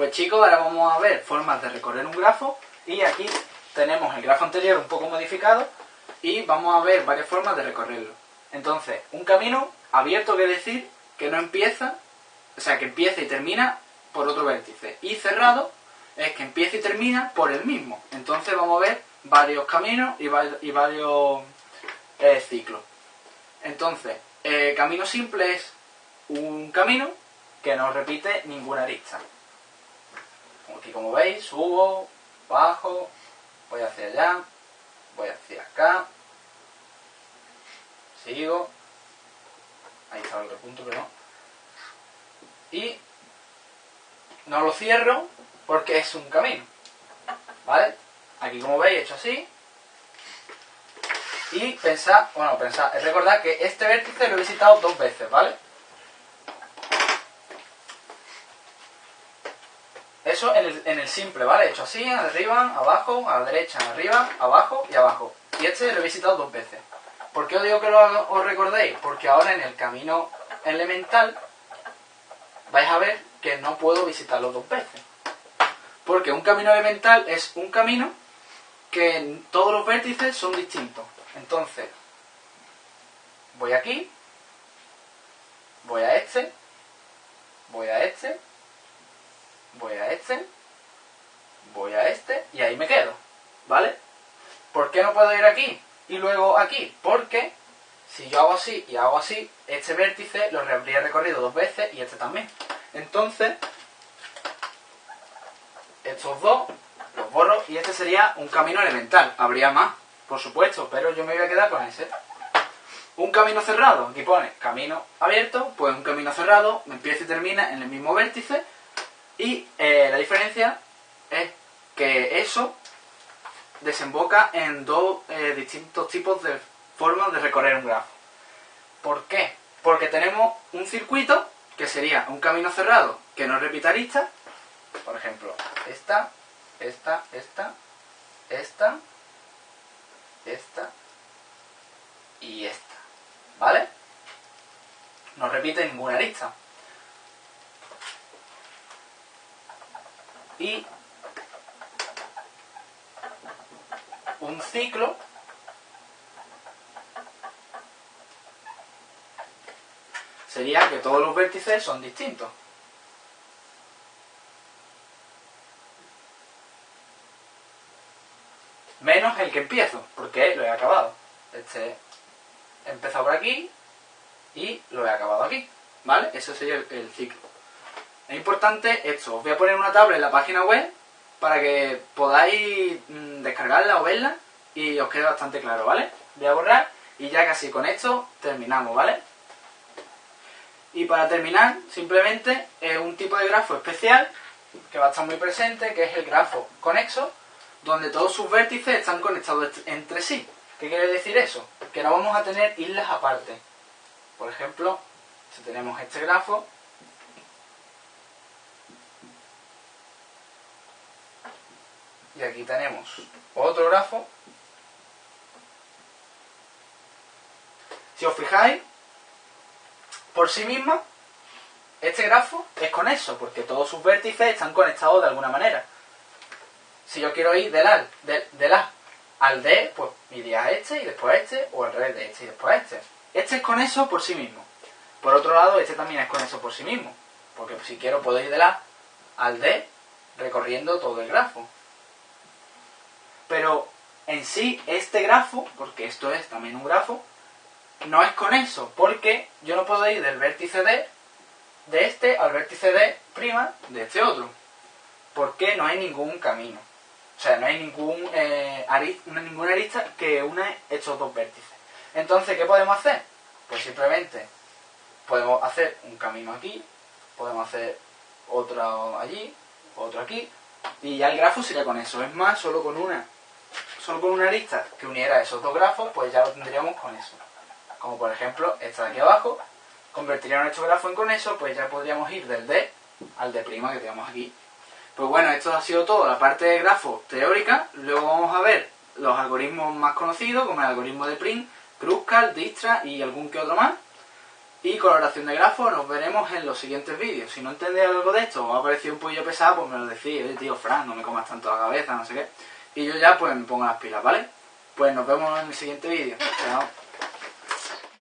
Pues chicos, ahora vamos a ver formas de recorrer un grafo y aquí tenemos el grafo anterior un poco modificado y vamos a ver varias formas de recorrerlo. Entonces, un camino abierto quiere decir que no empieza, o sea, que empieza y termina por otro vértice. Y cerrado es que empieza y termina por el mismo. Entonces vamos a ver varios caminos y, varios eh, ciclos. Entonces, eh, camino simple es un camino que no repite ninguna arista. Aquí como veis, subo, bajo, voy hacia allá, voy hacia acá, sigo, ahí está el otro punto, pero no. Y no lo cierro porque es un camino, ¿vale? Aquí como veis he hecho así. Y pensad, bueno, pensad, recordad que este vértice lo he visitado dos veces, ¿vale? Eso en el, en el simple, ¿vale? He hecho así, arriba, abajo, a la derecha, arriba, abajo y abajo. Y este lo he visitado dos veces. ¿Por qué os digo que lo os recordéis? Porque ahora en el camino elemental vais a ver que no puedo visitarlo dos veces. Porque un camino elemental es un camino que todos los vértices son distintos. Entonces, voy aquí, voy a este, voy a este, voy a este, voy a este y ahí me quedo. ¿Vale? ¿Por qué no puedo ir aquí y luego aquí? Porque si yo hago así y hago así, este vértice lo habría recorrido dos veces y este también. Entonces, estos dos los borro y este sería un camino elemental. Habría más, por supuesto, pero yo me voy a quedar con ese. Un camino cerrado, aquí pone camino abierto, pues un camino cerrado empieza y termina en el mismo vértice y eh, la diferencia es que eso desemboca en dos eh, distintos tipos de formas de recorrer un grafo. ¿Por qué? Porque tenemos un circuito que sería un camino cerrado que no repita aristas, por ejemplo, esta, esta, esta, esta, esta y esta. ¿Vale? No repite ninguna arista. Y un ciclo sería que todos los vértices son distintos. Menos el que empiezo, porque lo he acabado. Este he empezado por aquí y lo he acabado aquí. ¿Vale? Ese sería el, ciclo. Es importante esto. Os voy a poner una tabla en la página web para que podáis mm, descargarla o verla y os quede bastante claro, ¿vale? Voy a borrar y ya casi con esto terminamos, ¿vale? Y para terminar, simplemente es un tipo de grafo especial que va a estar muy presente, que es el grafo conexo, donde todos sus vértices están conectados entre sí. ¿Qué quiere decir eso? Que no vamos a tener islas aparte. Por ejemplo, si tenemos este grafo, y aquí tenemos otro grafo, si os fijáis, por sí misma, este grafo es conexo, porque todos sus vértices están conectados de alguna manera. Si yo quiero ir del A, del, A al D, pues iría a este y después a este, o al revés de este y después a este. Este es conexo por sí mismo. Por otro lado, este también es conexo por sí mismo, porque si quiero puedo ir del A al D recorriendo todo el grafo. Pero en sí, este grafo, porque esto es también un grafo, no es conexo, porque yo no puedo ir del vértice D de este al vértice D' de este otro. Porque no hay ningún camino. O sea, no hay ningún, eh, ninguna arista que une estos dos vértices. Entonces, ¿qué podemos hacer? Pues simplemente podemos hacer un camino aquí, podemos hacer otro allí, otro aquí, y ya el grafo sería con eso. Es más, solo con una, solo con una arista que uniera esos dos grafos, pues ya lo tendríamos con eso. Como por ejemplo esta de aquí abajo, convertiría nuestro grafo en con eso, pues ya podríamos ir del D al D' que tenemos aquí. Pues bueno, esto ha sido todo, la parte de grafo teórica. Luego vamos a ver los algoritmos más conocidos, como el algoritmo de Print, Kruskal, Dijkstra y algún que otro más. Y coloración de grafo nos veremos en los siguientes vídeos. Si no entendéis algo de esto o ha parecido un poquillo pesado, pues me lo decís. Oye, tío, Fran, no me comas tanto la cabeza, no sé qué. Y yo ya pues me pongo las pilas, ¿vale? Pues nos vemos en el siguiente vídeo. Chao.